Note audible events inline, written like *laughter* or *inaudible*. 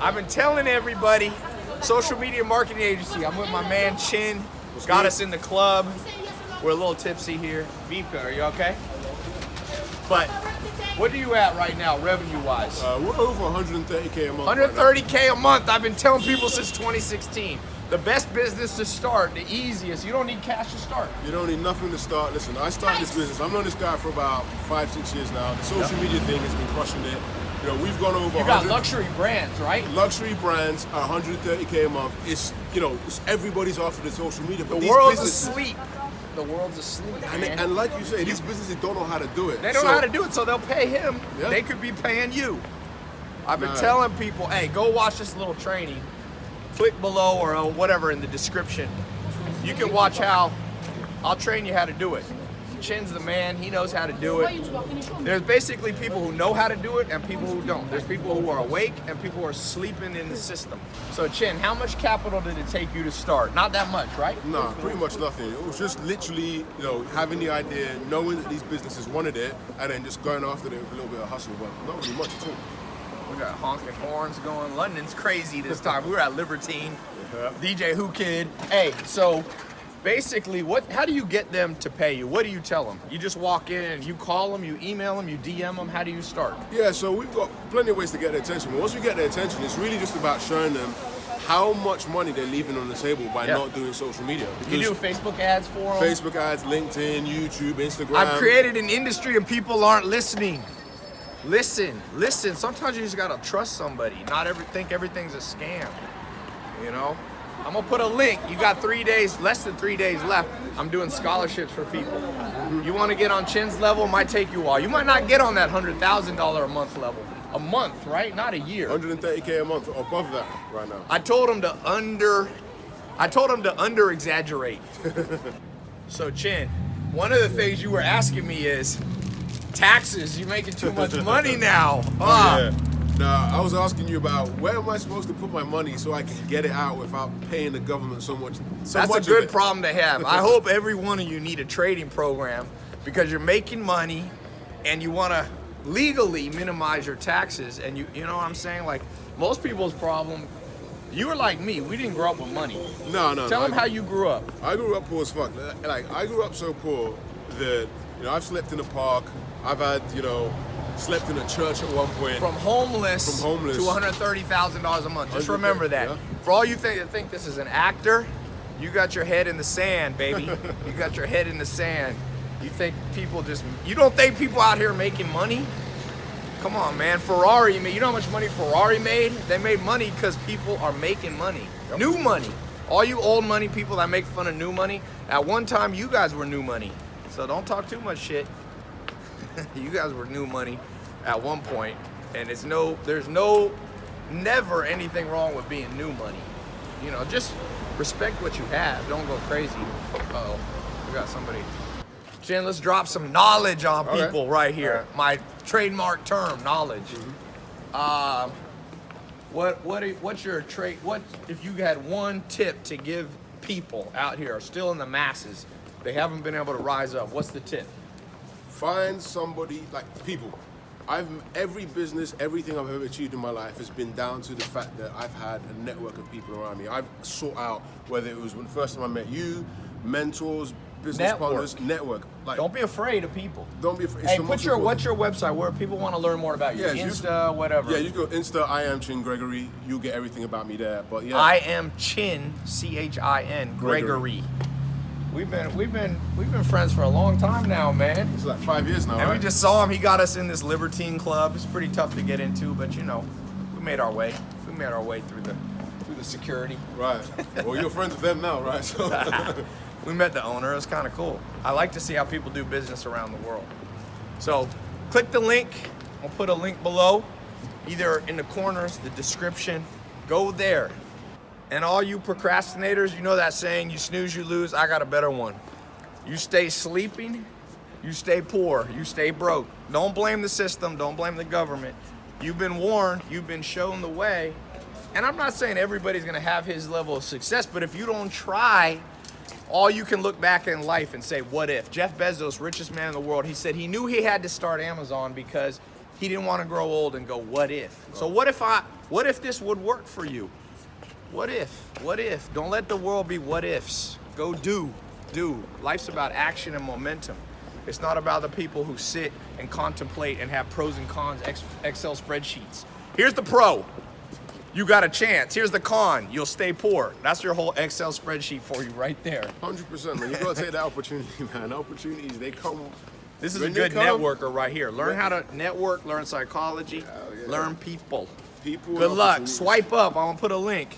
I've been telling everybody, social media marketing agency. I'm with my man Chin. Got us in the club. We're a little tipsy here. Vika, are you okay? But what are you at right now, revenue wise? Uh, we're over 130k a month. right now. 130k a month. I've been telling people since 2016. The best business to start, the easiest. You don't need cash to start. You don't need nothing to start. Listen, I started this business. I've known this guy for about five, six years now. The social media thing has been crushing it. You know, we've gone over You got luxury brands, right? luxury brands, 130k a month. It's you know, it's everybody's after the social media, but The these world's businesses, asleep. The world's asleep, and, and like you say, these businesses don't know how to do it. They don't So- know how to do it, so they'll pay him. Yeah. They could be paying you. I've been Nah. telling people, hey, go watch this little training. Click below or uh, whatever in the description. You can watch how I'll train you how to do it. Chin's the man, he knows how to do it. There's basically people who know how to do it and people who don't. There's people who are awake and people who are sleeping in the system. So Chin, how much capital did it take you to start? Not that much, right? No, pretty much nothing. It was just literally, you know, having the idea, knowing that these businesses wanted it, and then just going after it with a little bit of hustle, but not really much at all. We got honking horns going. London's crazy this time. We were at Libertine. DJ Whoo Kid. Hey, so basically, what? How do you get them to pay you? What do you tell them? You just walk in and you call them, you email them, you DM them. How do you start? Yeah, so we've got plenty of ways to get their attention. But once we get their attention, it's really just about showing them how much money they're leaving on the table by Yeah. not doing social media. You do Facebook ads for them. Facebook ads, LinkedIn, YouTube, Instagram. I've created an industry and people aren't listening. Listen, listen. Sometimes you just gotta trust somebody. Not every think everything's a scam. You know? I'm gonna put a link. You got three days, less than three days left. I'm doing scholarships for people. You wanna get on Chin's level, might take you a while. You might not get on that hundred thousand dollar a month level. A month, right? Not a year. 130k a month above that right now. I told him to under, I told him to under exaggerate. *laughs* so Chin, one of the things you were asking me is taxes. You're making too much money now. *laughs* Ah. Yeah. Now, uh, I was asking you about where am I supposed to put my money so I can get it out without paying the government so much. So That's a much of good problem to have. I hope every one of you need a trading program because you're making money and you want to legally minimize your taxes. And you, you know what I'm saying? Like most people's problem, you were like me. We didn't grow up with money. No, no. Tell no, them I- how you grew up. I grew up poor as fuck. Like I grew up so poor that you know I've slept in a park. I've had you know slept in a church at one point. From homeless, From homeless. to $130,000 a month. Just remember that. yeah. For all you think that think this is an actor, you got your head in the sand, baby. *laughs* you got your head in the sand. You think people just you don't think people out here making money? Come on, man. Ferrari you know how much money Ferrari made? They made money because people are making money. New money. All you old money people that make fun of new money, at one time you guys were new money. So don't talk too much shit. *laughs* you guys were new money at one point, and it's no, there's no, never anything wrong with being new money. You know, just respect what you have. Don't go crazy. Uh oh, we got somebody. Jen, let's drop some knowledge on Okay. people right here. Right. My trademark term, knowledge. Um, what what are- what's your trade? What if you had one tip to give people out here, still in the masses, they haven't been able to rise up? What's the tip? Find somebody like people. I've every business, everything I've ever achieved in my life has been down to the fact that I've had a network of people around me. I've sought out whether it was when the first time I met you, mentors, business Network. partners, network. Like Don't be afraid of people. don't be afraid. It's Hey, put your important- what's your website where people want to learn more about you? Yeah, you- Insta, whatever. Yeah, you go Insta. I am Chin Gregory. You'll get everything about me there. But yeah, I am Chin, C H I N Gregory. Gregory. We've been we've been we've been friends for a long time now, man. it's like five years now. And we just saw him. He got us in this Libertine club. It's pretty tough to get into, but you know, we made our way. We made our way through the through the security. right. Well, you're friends with them now, right? So *laughs* We met the owner. It was kind of cool. I like to see how people do business around the world. So, click the link. I'll put a link below, either in the corners, the description. Go there. And all you procrastinators, you know that saying, you snooze, you lose. I got a better one. You stay sleeping, you stay poor, you stay broke. Don't blame the system, don't blame the government. You've been warned, you've been shown the way. And I'm not saying everybody's gonna have his level of success, but if you don't try, all you can look back in life and say, what if? Jeff Bezos, richest man in the world, he said he knew he had to start Amazon because he didn't want to grow old and go, what if? So what if I, What if this would work for you? What if? What if? Don't let the world be what ifs. Go do. Do. Life's about action and momentum. It's not about the people who sit and contemplate and have pros and cons Excel spreadsheets. Here's the pro. You got a chance. Here's the con. You'll stay poor. That's your whole Excel spreadsheet for you right there. Hundred percent, man. You gotta take that opportunity, *laughs* man. Opportunities they come. This is when a good come, networker right here. Learn how to network, learn psychology, yeah. learn people. People. Good luck. Swipe up. I'm gonna put a link.